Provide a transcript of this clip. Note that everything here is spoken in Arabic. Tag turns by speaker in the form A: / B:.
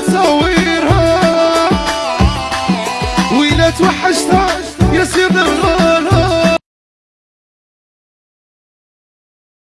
A: تصويرها ويلا توحشتها